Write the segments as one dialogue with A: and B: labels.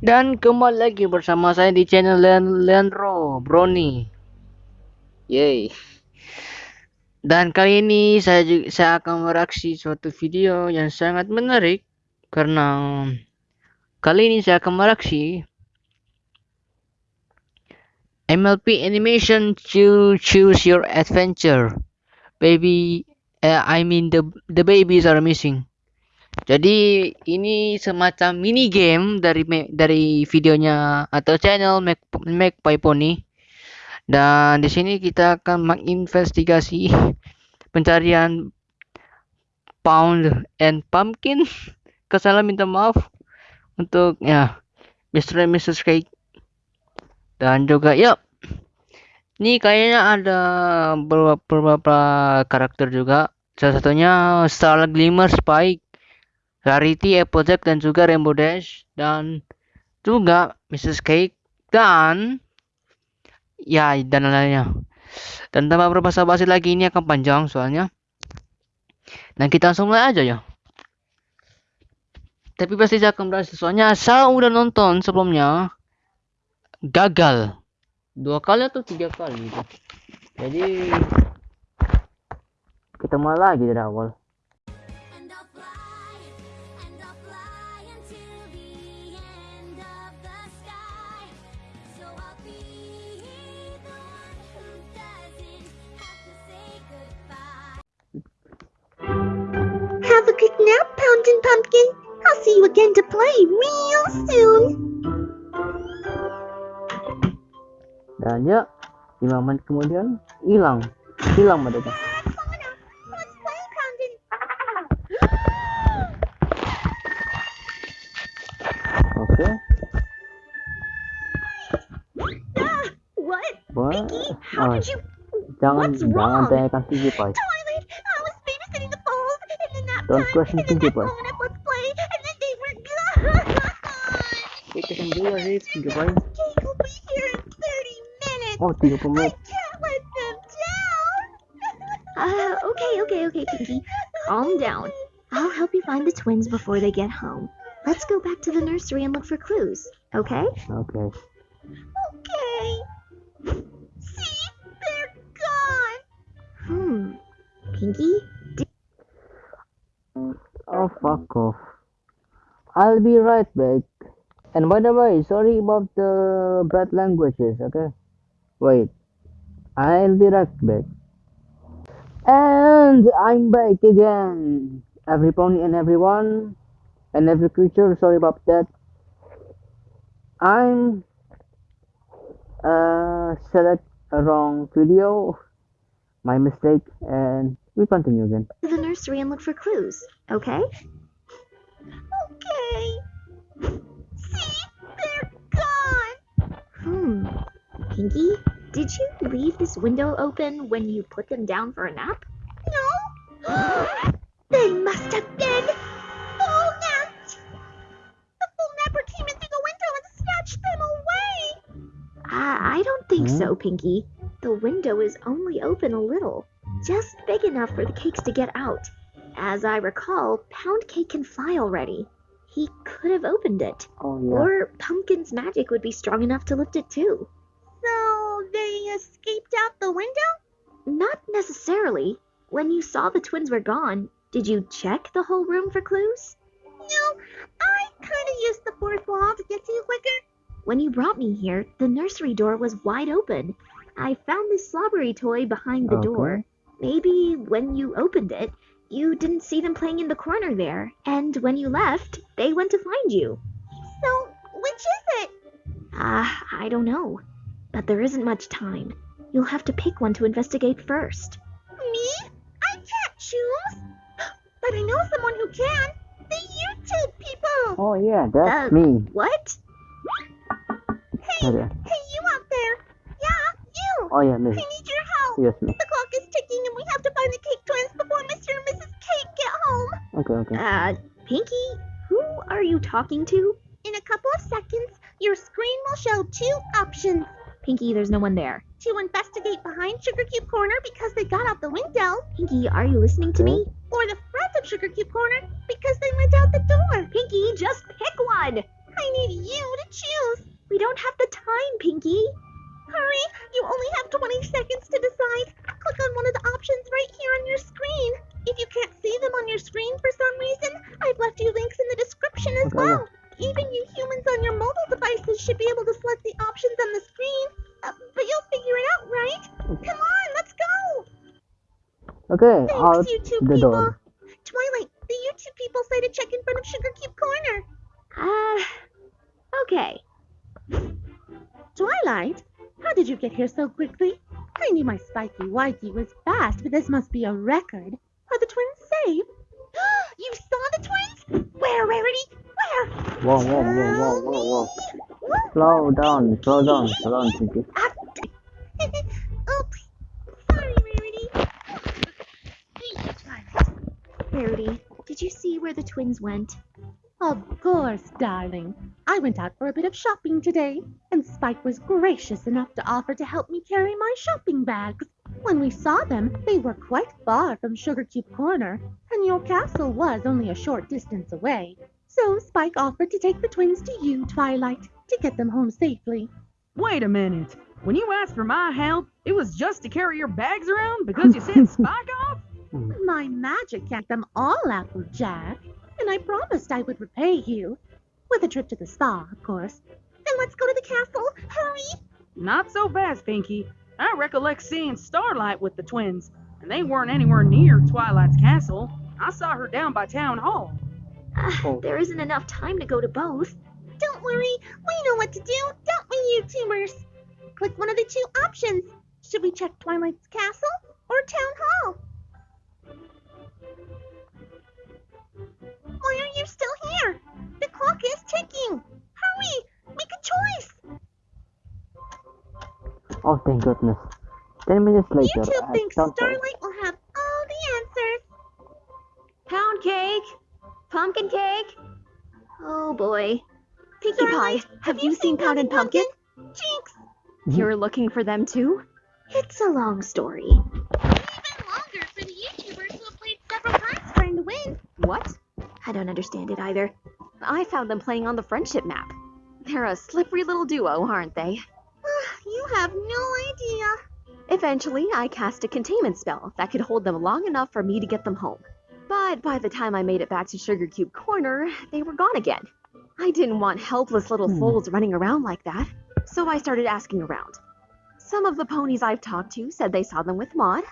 A: Dan kembali lagi bersama saya di channel Lean Leandro Brony. Yay. Dan kali ini saya juga, saya akan mereaksi suatu video yang sangat menarik karena kali ini saya akan mereaksi MLP Animation to Choose Your Adventure. Baby, uh, I mean the the babies are missing. Jadi ini semacam mini game dari dari videonya atau channel Make by Pony. Dan di sini kita akan menginvestigasi pencarian pound and pumpkin. Kesalahan minta maaf untuk ya Mr. and Mrs. Cake. Dan juga ya ini kayaknya ada beberapa, beberapa karakter juga. Salah satunya Star Glimmer Spike, Rarity, Applejack dan juga Rainbow Dash dan juga Mrs. Cake dan ya dan lainnya. Dan tanpa berbahasa basi lagi ini akan panjang soalnya. Dan kita langsung mulai aja ya. Tapi pasti saya akan berhasil soalnya saya udah nonton sebelumnya gagal. Dua kali atau tiga kali gitu. Jadi kita mulai lagi dari awal
B: Pound and Pumpkin. I'll see you again to play real soon.
A: Dan ya, 5 menit kemudian hilang. Hilang mereka.
B: Let's play, Pound and...
A: Oke.
B: Ah, what?
A: Wah.
B: Pinkie, how
A: Oh,
B: did you...
A: jangan
B: What's
A: jangan
B: wrong?
A: tanyakan tinggi, Pai.
B: Toilet! I was babysitting the balls in the nap
A: Don't
B: time,
A: question
B: and then
A: Pinkie
B: I
A: Pie.
B: phoned up Let's Play, and then they were gone.
A: Kita kan dulu sih, tinggi, Pai.
B: Jake will be here in 30 minutes.
A: Oh, 30
B: I can't let them down. Uh, okay, okay, okay, Pinkie. Calm down. I'll help you find the twins before they get home. Let's go back to the nursery and look for clues, okay?
A: Oke.
B: Okay. See? They're gone. Hmm. Pinkie?
A: Oh, fuck off. I'll be right back. And by the way, sorry about the bad languages, okay? Wait. I'll be right back. And I'm back again. Every pony and everyone and every creature, sorry about that. I'm uh select a wrong video. My mistake and we continue again.
B: To the nursery and look for clues, okay? Okay. See? They're gone. Hmm. Pinkie, did you leave this window open when you put them down for a nap? No. they must have been full napped. The full napper came in through the window and snatched them away. I, I don't think
A: Hmm?
B: so, Pinkie. The window is only open a little, just big enough for the cakes to get out. As I recall, Pound Cake can fly already. He could have opened it.
A: Oh yeah.
B: Or Pumpkin's magic would be strong enough to lift it too. So they escaped out the window? Not necessarily. When you saw the twins were gone, did you check the whole room for clues? No, I kind of used the fourth wall to get to you quicker. When you brought me here, the nursery door was wide open. I found this slobbery toy behind the
A: Okay.
B: door. Maybe when you opened it, you didn't see them playing in the corner there, and when you left, they went to find you. So, which is it? Ah, I don't know. But there isn't much time. You'll have to pick one to investigate first. Me? I can't choose. But I know someone who can. The YouTube people.
A: Oh yeah, that's
B: Uh,
A: me.
B: What? Hey,
A: Okay.
B: hey, you out there? Yeah, you.
A: Oh yeah, me.
B: I need your help.
A: Yes, me.
B: The
A: Okay, okay.
B: Uh, Pinkie, who are you talking to? In a couple of seconds, your screen will show two options. Pinkie, there's no one there. To investigate behind Sugar Cube Corner because they got out the window. Pinkie, are you listening to me? Or the front of Sugar Cube Corner because they went out the door. Pinkie, just pick one. I need you to choose. We don't have the time, Pinkie. Hurry, you only have 20 seconds to decide. Click on one of the options right here on your screen. If you can't see them on your screen for some reason, I've left you links in the description as well. Even you humans on your mobile devices should be able to select the options on the screen. Uh, but you'll figure it out, right? Come on, let's go!
A: Okay, out
B: Thanks, YouTube
A: the
B: people.
A: door.
B: Twilight, the YouTube people say to check in front of Sugar Cube Corner. Ah, okay.
C: Twilight, how did you get here so quickly? I knew my spiky whitey was fast, but this must be a record. The twins safe?
B: you saw the twins? Where, Rarity? Where?
A: Whoa, whoa, whoa, whoa, whoa, whoa.
B: What?
A: Slow down, slow down, slow down,
B: Pinkie. Oops. Sorry, Rarity. Thank you, Twilight. Rarity, did you see where the twins went?
C: Of course, darling. I went out for a bit of shopping today, and Spike was gracious enough to offer to help me carry my shopping bags. When we saw them, they were quite far from Sugar Cube Corner, and your castle was only a short distance away. So Spike offered to take the twins to you, Twilight, to get them home safely.
D: Wait a minute. When you asked for my help, it was just to carry your bags around because you said spike off?
C: My magic kept them all, Applejack, and I promised I would repay you. With a trip to the spa, of course.
B: Then let's go to the castle. Hurry.
D: Not so fast, Pinkie. I recollect seeing Starlight with the twins, and they weren't anywhere near Twilight's castle. I saw her down by Town Hall.
A: Oh.
B: There isn't enough time to go to both. Don't worry, we know what to do, don't we, YouTubers? Click one of the two options. Should we check Twilight's castle or Town Hall? Why are you still here? The clock is ticking. Hurry, make a choice.
A: Oh, thank goodness. Ten minutes later,
B: YouTube
A: at
B: thinks
A: some point-
B: Starlight will have all the answers.
E: Pound cake, pumpkin cake.
B: Oh boy.
E: Pinkie
B: Starlight,
E: Pie, have you seen Pound and Pumpkin?
B: Jinx, mm-hmm.
E: You're looking for them too?
B: it's a long story. Even longer for the YouTubers who have played several times trying to win.
E: What?
B: I don't understand it either.
E: I found them playing on the friendship map. They're a slippery little duo, aren't they?
B: Have no idea.
E: Eventually, I cast a containment spell that could hold them long enough for me to get them home. But by the time I made it back to Sugar Cube Corner, they were gone again. I didn't want helpless little
A: Hmm.
E: foals running around like that, so I started asking around. Some of the ponies I've talked to said they saw them with Maud,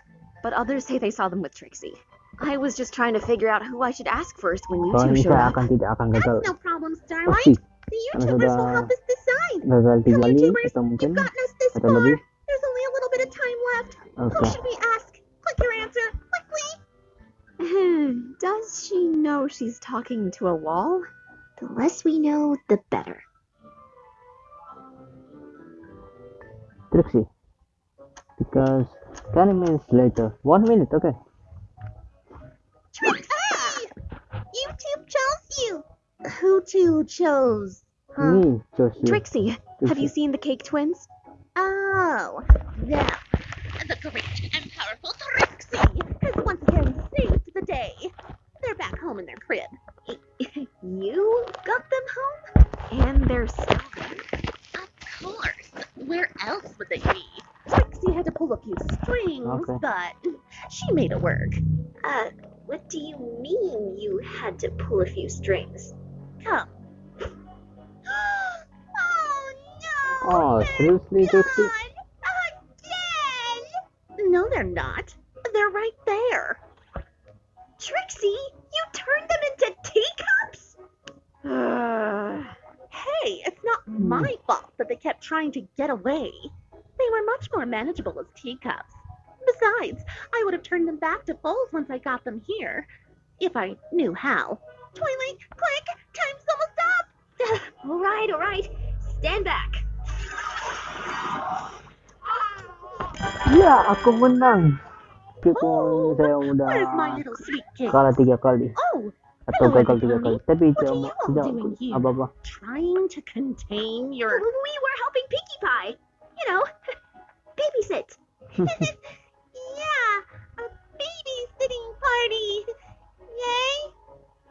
E: but others say they saw them with Trixie. I was just trying to figure out who I should ask first when you two showed up.
A: akan tidak akan gagal.
B: That's no problem, Starlight. The YouTubers will help us decide. Come YouTubers, you've gotten us this
A: atau
B: far.
A: lebih.
B: There's only a little bit of time left. Who should we ask? Click your answer, quickly.
E: Hmm, Does she know she's talking to a wall?
B: The less we know, the better.
A: Trixie. Because 20 minutes later. One minute, okay.
B: Trixie! YouTube chose you.
C: Who two chose?
A: Me, chose you.
E: Trixie, have you seen the Cake Twins?
B: Oh, them. The great and powerful Trixie has once again saved the day. They're back home in their crib. you got them home?
E: And they're still there?
B: Of course. Where else would they be?
C: Trixie had to pull a few strings,
A: Okay.
C: but she made it work.
B: Uh, what do you mean you had to pull a few strings? Come. oh no!
A: Oh, seriously, Trixie?
B: They're not. They're right there. Trixie, you turned them into teacups?
E: Uh,
C: Hey, it's not my fault that they kept trying to get away. They were much more manageable as teacups. Besides, I would have turned them back to foals once I got them here. If I knew how.
B: Twilight, quick! Time's almost up! all right, all right. Stand back.
A: Ya, aku menang. Meskipun
C: Oh,
A: saya udah
C: Where's my little sweet cake?
A: kalah tiga kali
C: Oh,
A: atau gagal tiga kali. Tapi
C: are
A: tidak
C: you all
A: tidak
C: doing here?
A: apa-apa.
C: trying to contain your.
B: We were helping Pinkie Pie. You know, babysit. yeah, a babysitting party. Yay!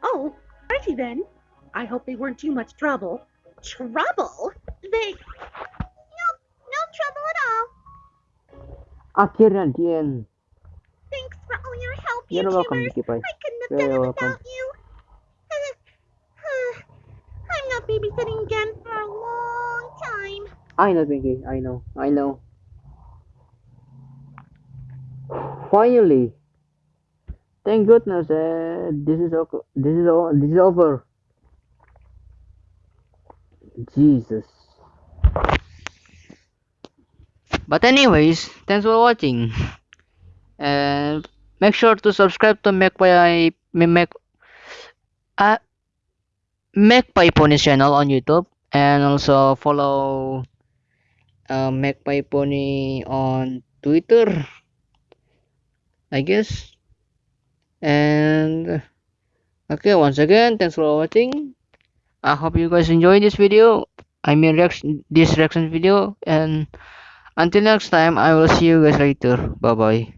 C: Oh, righty then. I hope they weren't too much trouble.
B: trouble?
A: Akhirnya, the end.
B: Thanks for all your help,
A: You're welcome. Mickey.
B: I couldn't have
A: You're
B: done it without you. I'm not babysitting again for a long time.
A: I know, Pinkie. I know. I know. Finally. Thank goodness. Uh, this is okay. This is o- This is over. Jesus. But anyways, thanks for watching. And make sure to subscribe to Magpie Mac uh, Magpie Pony channel on YouTube and also follow uh, Magpie Pony on Twitter, I guess. And okay, once again, thanks for watching. I hope you guys enjoy this video. I mean, reaction this reaction video. And until next time, I will see you guys later. Bye bye.